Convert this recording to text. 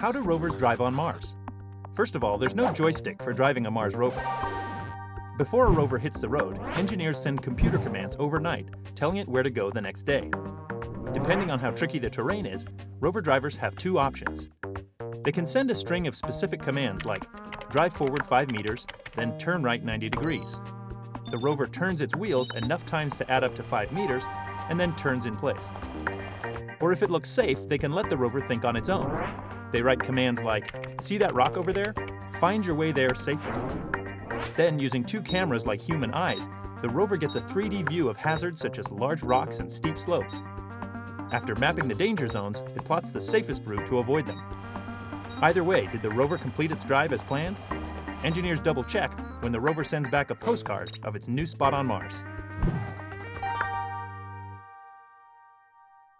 How do rovers drive on Mars? First of all, there's no joystick for driving a Mars rover. Before a rover hits the road, engineers send computer commands overnight telling it where to go the next day. Depending on how tricky the terrain is, rover drivers have two options. They can send a string of specific commands like drive forward 5 meters, then turn right 90 degrees. The rover turns its wheels enough times to add up to 5 meters and then turns in place. Or if it looks safe, they can let the rover think on its own. They write commands like, see that rock over there? Find your way there safely. Then, using two cameras like human eyes, the rover gets a 3D view of hazards such as large rocks and steep slopes. After mapping the danger zones, it plots the safest route to avoid them. Either way, did the rover complete its drive as planned? Engineers double check when the rover sends back a postcard of its new spot on Mars.